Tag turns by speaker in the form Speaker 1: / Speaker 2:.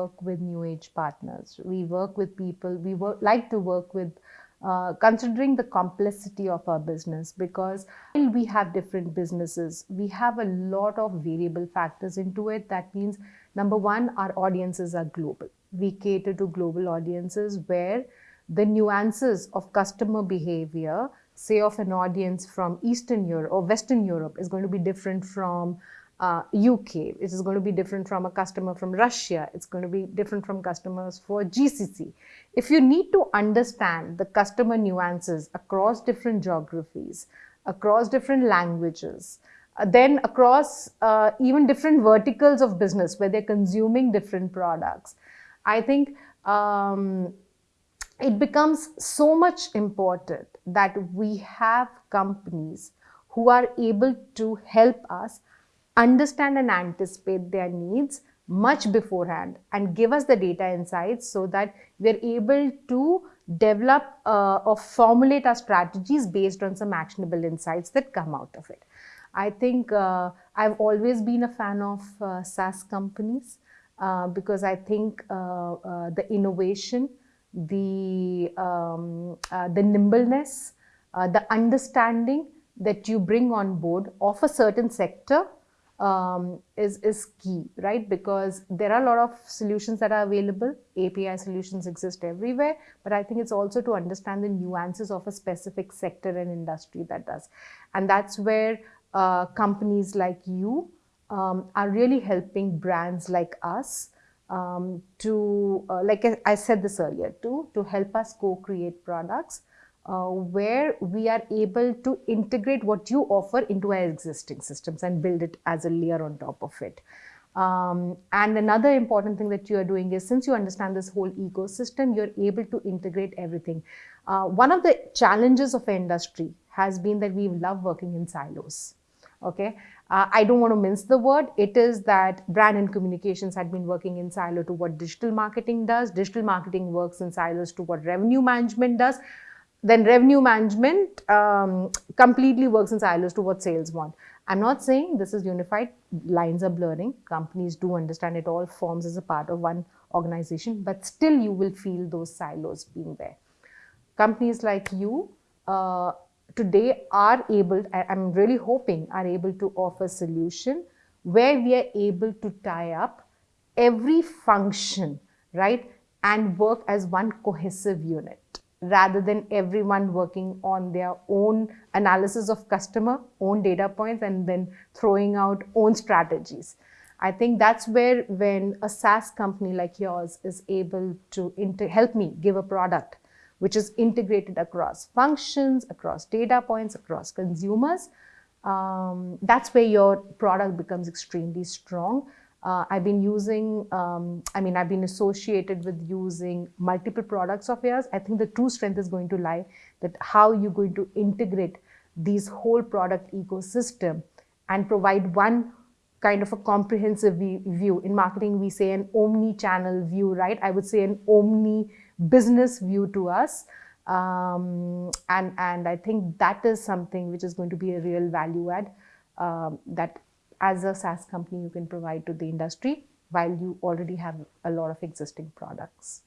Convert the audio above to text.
Speaker 1: work with new age partners. We work with people, we work, like to work with uh, considering the complexity of our business because while we have different businesses, we have a lot of variable factors into it. That means, number one, our audiences are global. We cater to global audiences where the nuances of customer behavior, say of an audience from Eastern Europe or Western Europe, is going to be different from uh, UK. It is going to be different from a customer from Russia. It's going to be different from customers for GCC. If you need to understand the customer nuances across different geographies, across different languages, uh, then across uh, even different verticals of business where they're consuming different products, I think um, it becomes so much important that we have companies who are able to help us understand and anticipate their needs much beforehand and give us the data insights so that we're able to develop uh, or formulate our strategies based on some actionable insights that come out of it. I think uh, I've always been a fan of uh, SaaS companies uh, because I think uh, uh, the innovation, the, um, the nimbleness, the understanding that you bring on board of a certain sector um, is, is key, right? Because there are a lot of solutions that are available. API solutions exist everywhere, but I think it's also to understand the nuances of a specific sector and industry that does. And that's where uh, companies like you um, are really helping brands like us um, to, uh, like I said this earlier, to, to help us co-create products uh, where we are able to integrate what you offer into our existing systems and build it as a layer on top of it. Um, and another important thing that you are doing is since you understand this whole ecosystem, you're able to integrate everything. Uh, one of the challenges of industry has been that we love working in silos. Okay, uh, I don't want to mince the word. It is that brand and communications had been working in silo to what digital marketing does. Digital marketing works in silos to what revenue management does then revenue management um, completely works in silos to what sales want. I'm not saying this is unified, lines are blurring, companies do understand it all forms as a part of one organization, but still you will feel those silos being there. Companies like you uh, today are able, I'm really hoping, are able to offer solution where we are able to tie up every function, right, and work as one cohesive unit rather than everyone working on their own analysis of customer, own data points, and then throwing out own strategies. I think that's where when a SaaS company like yours is able to help me give a product which is integrated across functions, across data points, across consumers, um, that's where your product becomes extremely strong. Uh, I've been using, um, I mean, I've been associated with using multiple products of yours. I think the true strength is going to lie that how you're going to integrate these whole product ecosystem and provide one kind of a comprehensive view. In marketing, we say an omni-channel view, right? I would say an omni-business view to us. Um, and, and I think that is something which is going to be a real value add um, that as a SaaS company you can provide to the industry while you already have a lot of existing products.